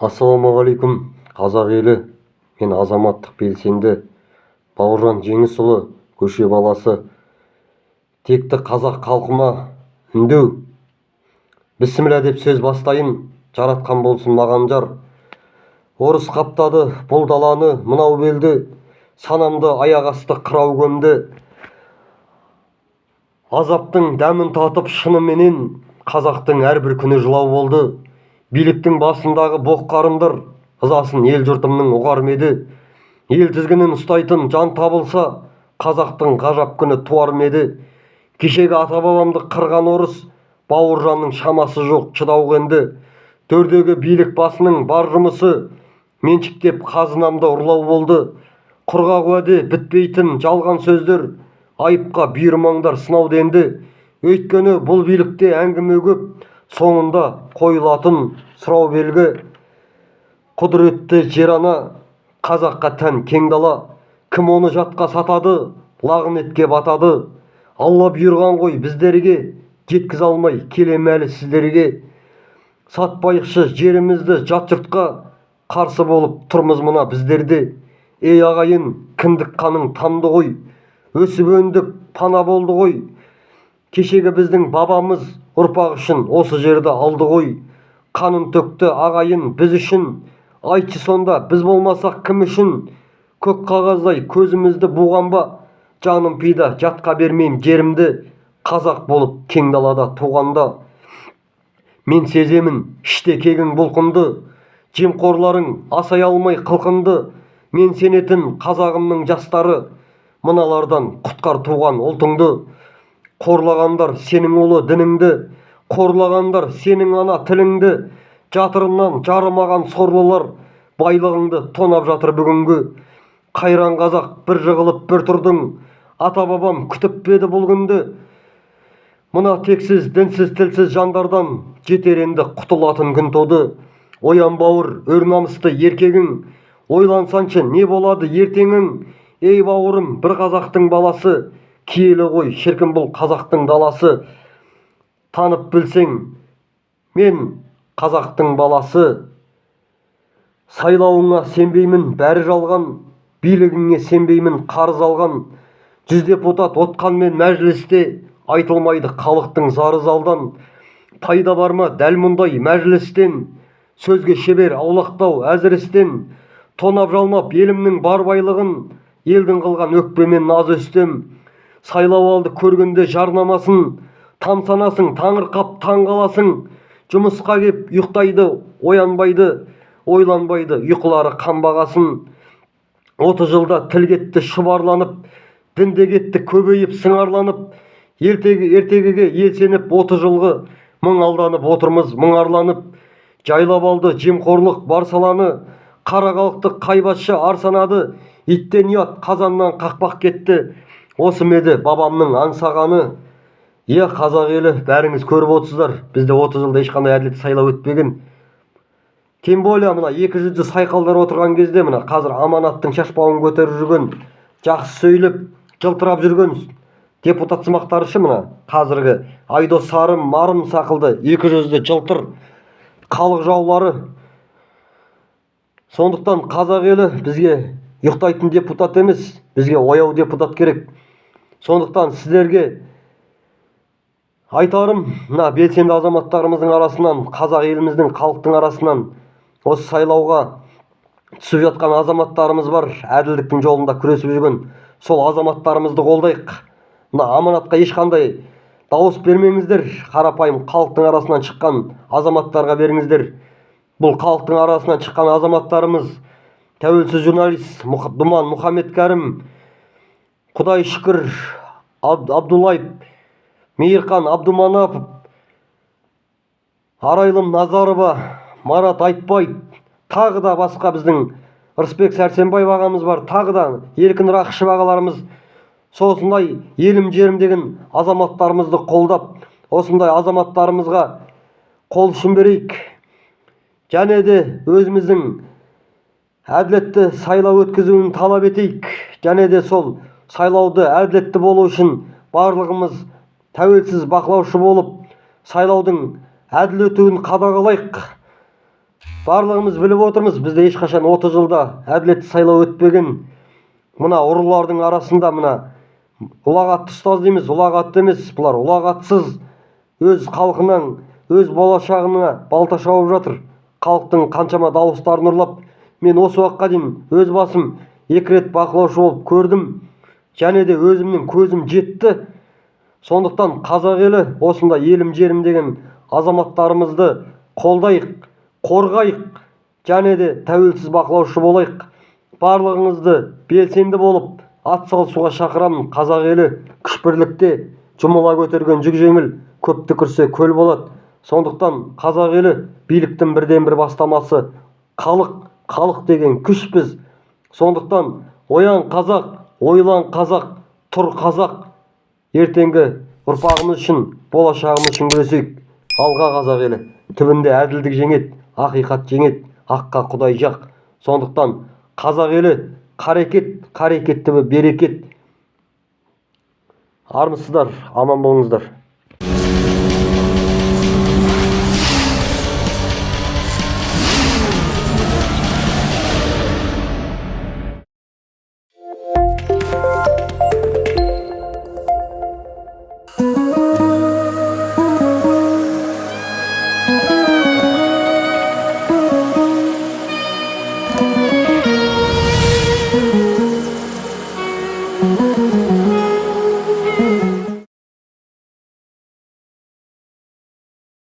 ассалаумағалейкум қазақ елі. Мен азаматтық белсенді бауыржан жеңісұлы көше баласы. Текті қазақ халқыма үндеу. Бісміллә деп сөз бастайын жаратқан болсын маған жар. Орыс қаптады бұл даланы мынау белді. Санамды аяқ асты қырау көмді. Азаптың дәмін татып шыныменен қазақтың әрбір күні жылау болды. Биліктің басындағы боқ-қарындар ызасын ел-жұртымның ұғар ма еді? Ел тізгінін ұстайтын жан табылса қазақтың ғажап күні туар ма еді? Кешегі ата-бабамды қырған орыс бауыржанның шамасы жоқ шыдауға енді. Төрдегі билік басының бар жұмысы меншіктеп қазынамды ұрлау болды. Құрғақ уәде бітпейтін жалған сөздер айыпқа бұйырмаңдар сынауды енді. Өйткені бұл билікте әңгіме көп соңында қойылатын сұрау белгі құдіретті жер-ана қазаққа тән кең дала. Кім оны жатқа сатады лағынетке батады? Алла бұйырған ғой біздерге жеткізе алмай келем әлі сіздерге. Сатпайықшы жерімізді жат жұртқа қарсы болып тұрмыз мына біздерде. Ей ағайын кіндік қаның тамды ғой өсіп өндік пана болды ғой. Кешегі біздің бабамыз ұрпақ үшін осы жерді алды ғой. Қанын төкті ағайын біз үшін. Айтшы сонда біз болмасақ кім үшін? Көк қағаздай көзімізді буған ба? Жаным пида жатқа бермеймін жерімді. Қазақ болып кең далада туғанда. Мен сеземін іште кегің бұлқынды. Жемқорларың асай алмай қылқынды. Мен сенетін қазағымның жастары. Мыналардан құтқар туған ұлтыңды. Қорлағандар сенің ұлы дініңді қорлағандар сенің ана тіліңді. Жатырынан жарымаған сорлылар байлығыңды тонап жатыр бүгінгі. Қайран қазақ бір жығылып бір тұрдың. Ата-бабам күтіп пе еді бұл күнді? Мына тексіз дінсіз тілсіз жандардан жетер енді құтылатын күн туды оян бауыр өр намысты еркегің. Ойлансаңшы не болады ертеңің? Ей бауырым бір қазақтың баласы. Киелі ғой шіркін бұл қазақтың даласы. Танып білсең мен қазақтың баласы. Сайлауыңа сенбеймін бәрі жалған. Билігіңе сенбеймін қарыз алған. Жүз депутат отқанмен мәжілісте айтылмайды халықтың зары залдан. Пайда бар ма? Дәл мұндай мәжілістен. Сөзге шебер аулақтау әзір тонап жалмап елімнің бар байлығын елдің қылған өкпемен наз үстем сайлау алды көргенде жарнамасын тамсанасың таңырқап таң қаласың. Жұмысқа кеп ұйықтайды оянбайды ойланбайды ұйқылары қанбағасын отыз жылда тіл кетті шұбарланып дінде кетті көбейіп сыңарланып ертегіге ел сеніп отыз жылғы мың алданып отырмыз мұңарланып жайлап алды жемқорлық бар саланы қара халықты қай патша ар санады. Иттен ұят қазаннан қақпақ кетті. Осы ма еді бабамның аңсағаны. Иә қазақ елі бәріңіз көріп отырсыздар. Бізде отыз жылда ешқандай әділетті сайлау өтпеген. Тем более мына екі жүзді сайқалдар отырған кезде мына қазір аманаттың шашбауын көтеріп жүрген жақсы сөйлеп жылтырап жүрген депутатсымақтары ше мына қазіргі айдос сарым марым сақылды. Екі жүзді жылтыр халық жаулары. Сондықтан қазақ елі бізге ұйықтайтын депутат емес бізге ояу депутат керек. Сондықтан сіздерге айтарым мына белсенді азаматтарымыздың арасынан қазақ еліміздің халықтың арасынан осы сайлауға түсіп жатқан азаматтарымыз бар әділдіктің жолында күресіп жүрген сол азаматтарымызды қолдайық. Мына аманатқа ешқандай дауыс бермеңіздер қарапайым халықтың арасынан шыққан азаматтарға беріңіздер. Бұл халықтың арасынан шыққан азаматтарымыз тәуелсіз журналист думан мұхаммедкәрім құдай шүкір абдуллаев мейірхан абдуманапов арайлым назарова марат айтбаев тағы да басқа біздің рысбек сәрсенбаев ағамыз бар тағы да еркін рақышев ағаларымыз осындай елім жерім деген азаматтарымызды қолдап осындай азаматтарымызға қол ұшын берейік және де өзіміздің әділетті сайлау өткізуін талап етейік және де сол сайлауды әділетті болу үшін барлығымыз тәуелсіз бақылаушы болып сайлаудың әділ өтуін қадағалайық. Барлығымыз біліп отырмыз бізде ешқашан 30 жылда әділетті сайлау өтпеген. Мына ұрылардың арасында мына ұлағатты ұстаз дейміз ұлағатты емес бұлар ұлағатсыз. Өз халқының өз болашағына балта шауып жатыр. Халықтың қаншама дауыстарын ұрлап мен осы уақытқа дейін өз басым екі рет бақылаушы болып көрдім. Және де өзімнің көзім жетті. Сондықтан қазақ елі осындай елім жерім деген азаматтарымызды қолдайық қорғайық және де тәуелсіз бақылаушы болайық. Барлығыңызды белсенді болып атсалысуға шақырамын қазақ елі. Күш бірлікте жұмыла көтерген жүк жеңіл көп түкірсе көл болады. Сондықтан қазақ елі биліктің бірден бір бастамасы. Халық халық деген күшпіз сондықтан оян қазақ ойлан қазақ тұр қазақ. Ертеңгі ұрпағымыз үшін болашағымыз үшін күресейік. Алға қазақ елі түбінде әділдік жеңеді ақиқат жеңеді аққа құдай жақ. Сондықтан қазақ елі қарекет қарекет түбі берекет. Армысыздар аман болыңыздар.